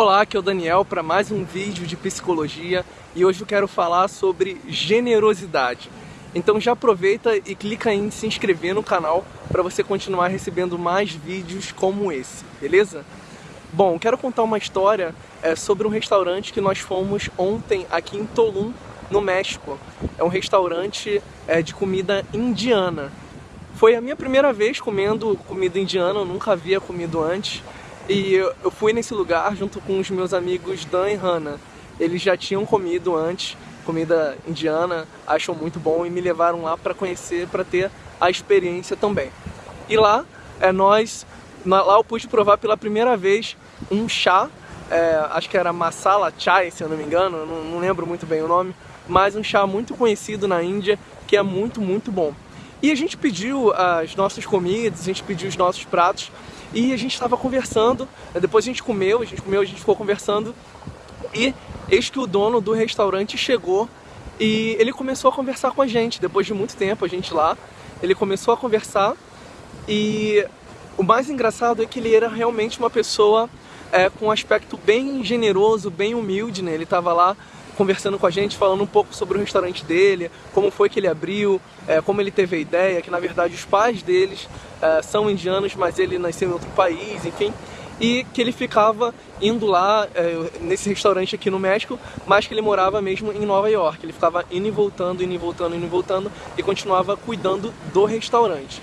Olá, aqui é o Daniel para mais um vídeo de psicologia e hoje eu quero falar sobre generosidade. Então já aproveita e clica em se inscrever no canal para você continuar recebendo mais vídeos como esse, beleza? Bom, quero contar uma história é, sobre um restaurante que nós fomos ontem aqui em Tulum, no México. É um restaurante é, de comida indiana. Foi a minha primeira vez comendo comida indiana, eu nunca havia comido antes. E eu fui nesse lugar junto com os meus amigos Dan e Hannah. Eles já tinham comido antes comida indiana, acham muito bom e me levaram lá para conhecer, para ter a experiência também. E lá, é, nós, lá eu pude provar pela primeira vez um chá, é, acho que era masala chai, se eu não me engano, não, não lembro muito bem o nome, mas um chá muito conhecido na Índia, que é muito, muito bom. E a gente pediu as nossas comidas, a gente pediu os nossos pratos, e a gente estava conversando, depois a gente comeu, a gente comeu, a gente ficou conversando e eis que o dono do restaurante chegou e ele começou a conversar com a gente, depois de muito tempo a gente lá, ele começou a conversar e o mais engraçado é que ele era realmente uma pessoa é, com um aspecto bem generoso, bem humilde, né? Ele estava lá conversando com a gente, falando um pouco sobre o restaurante dele, como foi que ele abriu, é, como ele teve a ideia, que na verdade os pais deles é, são indianos, mas ele nasceu em outro país, enfim. E que ele ficava indo lá é, nesse restaurante aqui no México, mas que ele morava mesmo em Nova York. Ele ficava indo e voltando, indo e voltando, indo e voltando e continuava cuidando do restaurante.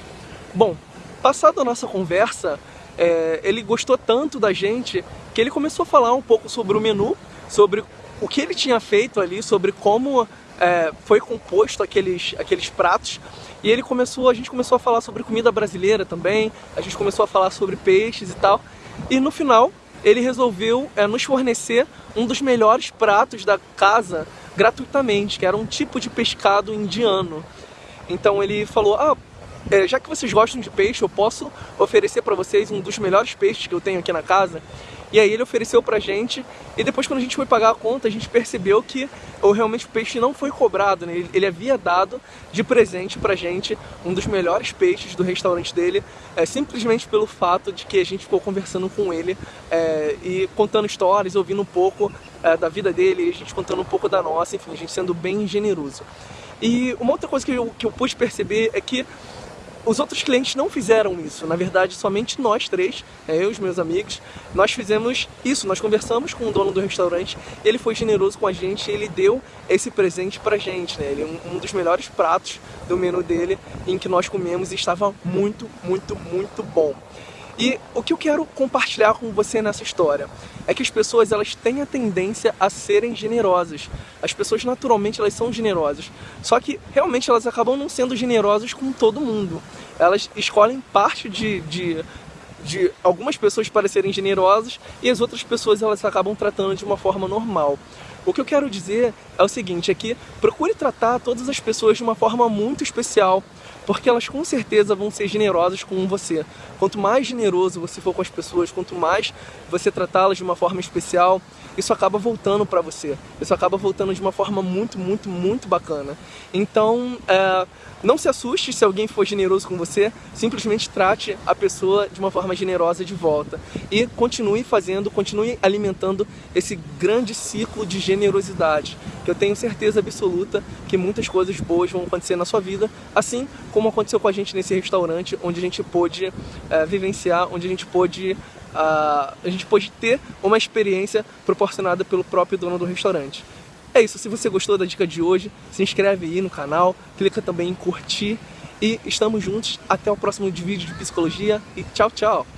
Bom, passada a nossa conversa, é, ele gostou tanto da gente que ele começou a falar um pouco sobre o menu, sobre o que ele tinha feito ali, sobre como é, foi composto aqueles, aqueles pratos. E ele começou, a gente começou a falar sobre comida brasileira também, a gente começou a falar sobre peixes e tal. E no final ele resolveu é, nos fornecer um dos melhores pratos da casa gratuitamente, que era um tipo de pescado indiano. Então ele falou, ah, é, já que vocês gostam de peixe, eu posso oferecer para vocês um dos melhores peixes que eu tenho aqui na casa. E aí ele ofereceu pra gente, e depois quando a gente foi pagar a conta, a gente percebeu que ou realmente o peixe não foi cobrado, né? ele, ele havia dado de presente pra gente um dos melhores peixes do restaurante dele, é, simplesmente pelo fato de que a gente ficou conversando com ele é, e contando histórias, ouvindo um pouco é, da vida dele, a gente contando um pouco da nossa, enfim, a gente sendo bem generoso. E uma outra coisa que eu, que eu pude perceber é que os outros clientes não fizeram isso, na verdade somente nós três, né, eu e os meus amigos, nós fizemos isso, nós conversamos com o dono do restaurante, ele foi generoso com a gente, ele deu esse presente pra gente, né? Ele um, um dos melhores pratos do menu dele em que nós comemos e estava muito, muito, muito bom. E o que eu quero compartilhar com você nessa história é que as pessoas elas têm a tendência a serem generosas. As pessoas naturalmente elas são generosas, só que realmente elas acabam não sendo generosas com todo mundo. Elas escolhem parte de, de, de algumas pessoas para serem generosas e as outras pessoas elas acabam tratando de uma forma normal. O que eu quero dizer é o seguinte, é que procure tratar todas as pessoas de uma forma muito especial, porque elas com certeza vão ser generosas com você. Quanto mais generoso você for com as pessoas, quanto mais você tratá-las de uma forma especial, isso acaba voltando para você. Isso acaba voltando de uma forma muito, muito, muito bacana. Então, é, não se assuste se alguém for generoso com você, simplesmente trate a pessoa de uma forma generosa de volta. E continue fazendo, continue alimentando esse grande ciclo de generosidade, que eu tenho certeza absoluta que muitas coisas boas vão acontecer na sua vida, assim como aconteceu com a gente nesse restaurante, onde a gente pôde é, vivenciar, onde a gente pôde a, a gente pôde ter uma experiência proporcionada pelo próprio dono do restaurante. É isso, se você gostou da dica de hoje, se inscreve aí no canal, clica também em curtir e estamos juntos. Até o próximo vídeo de psicologia e tchau, tchau!